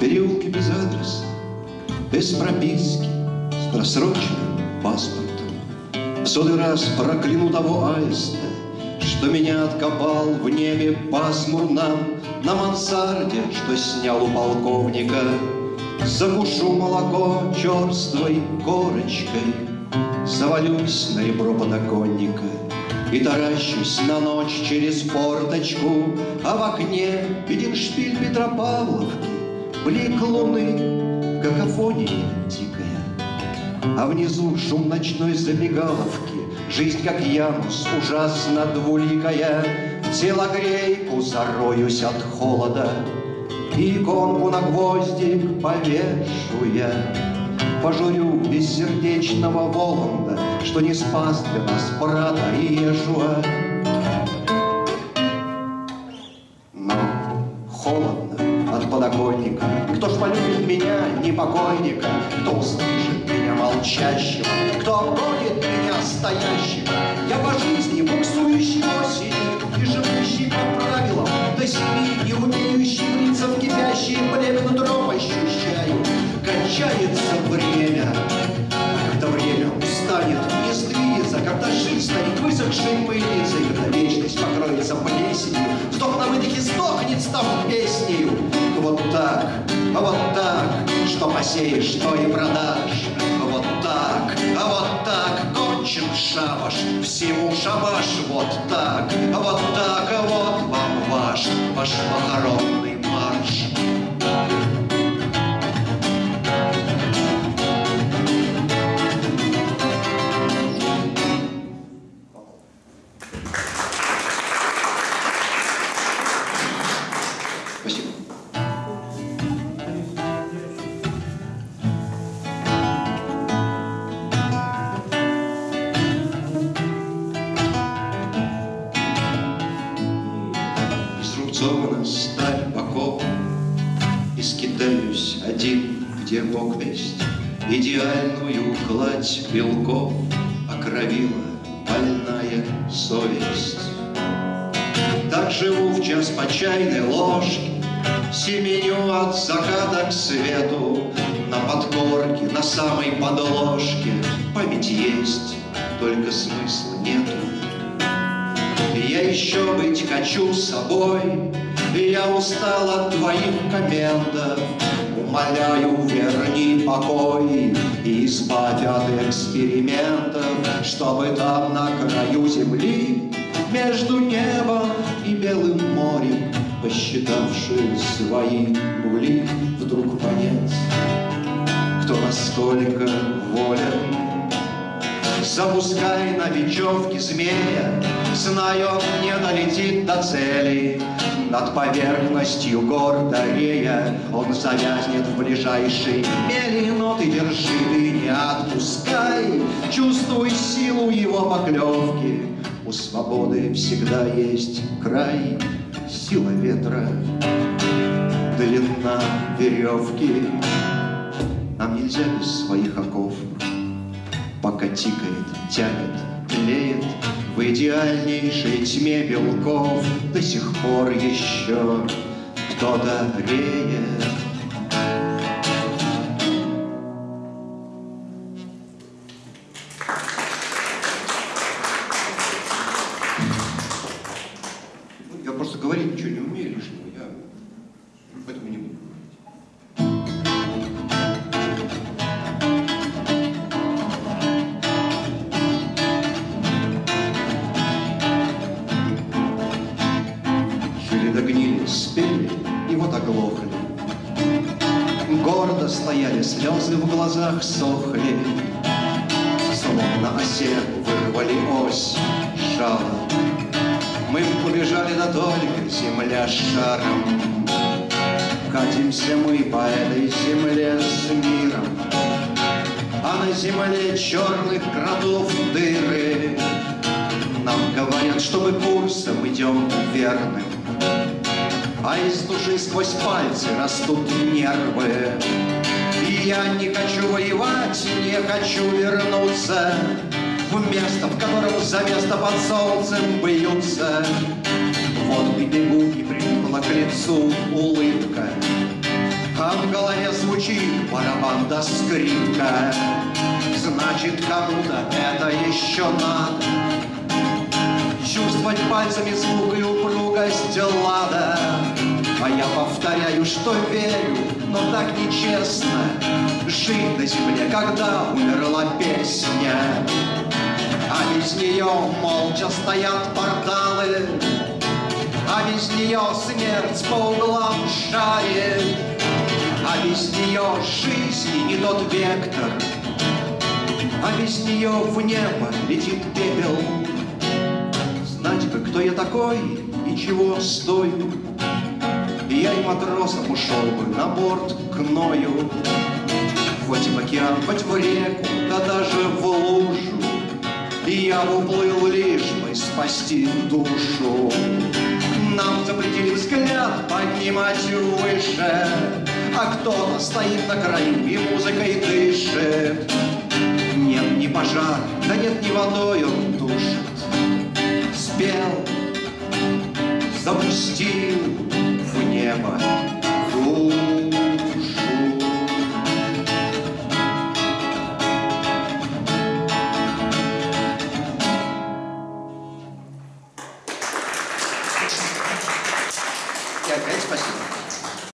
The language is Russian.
переулке без адреса, без прописки, с просроченным паспортом. В сотый раз прокляну того аиста, что меня откопал в небе пасмурно На мансарде, что снял у полковника Закушу молоко черствой корочкой Завалюсь на ребро подоконника И таращусь на ночь через форточку А в окне виден шпиль Петропавловки Блик луны, какофонии тикая А внизу шум ночной забегаловки Жизнь, как Янус, ужасно двуликая, В телогрейку зароюсь от холода, И иконку на гвоздик повешу я. Пожурю бессердечного Воланда, Что не спас для нас брата Иешуа. Но холодно от подоконника, Кто ж полюбит меня, непокойника, Кто услышит меня молчащего, Кто обгонит настоящего. Я по жизни буксующий осенью и живущий по правилам до семи, не умеющий влиться так, вот так, что посеешь, что и продашь. Вот так, а вот так, кончен шабаш, всему шабаш, вот так, а вот так, а вот вам ваш, ваш похоронный весть, Идеальную гладь белков Окровила больная совесть. Так живу в час по чайной ложке, Семеню от заката к свету, На подкорке, на самой подложке Память есть, только смысла нету. Я еще быть хочу собой, Я устал от твоих комментов, Умоляю, верни покой И избавь от экспериментов, Чтобы там на краю земли Между небом и белым морем Посчитавшие свои нули Вдруг понять, кто насколько волен Запускай на бечевке змея, Зная, он не долетит до цели. Над поверхностью гор Дарея Он завязнет в ближайшей мели, Но ты держи, ты не отпускай, Чувствуй силу его поклевки. У свободы всегда есть край, Сила ветра, длина веревки. Нам нельзя без своих оков Пока тикает, тянет, тлеет В идеальнейшей тьме белков. До сих пор еще кто-то реет до спели и вот оглохли. Гордо стояли, слезы в глазах сохли, Словно осел вырвали ось жало. Мы побежали, да только земля шаром. Катимся мы по этой земле с миром, А на земле черных кротов дыры. Нам говорят, что мы курсом идем верным, А из души сквозь пальцы растут нервы. И я не хочу воевать, не хочу вернуться В место, в котором за место под солнцем бьются. Вот и бегу, и прилипла к лицу улыбка, А в голове звучит барабан да скрипка Значит, кому-то это еще надо Чувствовать пальцами звук и упругость лада А я повторяю, что верю, но так нечестно. Жить на земле, когда умерла песня. А без нее молча стоят порталы. А без нее смерть по углам шарит. А без нее жизни не тот вектор. А без нее в небо летит пепел кто я такой и чего стою Я и матросом ушел бы на борт к Ною. Хоть в океан, хоть в реку, да даже в лужу. И я уплыл лишь бы спасти душу. Нам запретили взгляд поднимать выше. А кто-то стоит на краю и музыкой дышит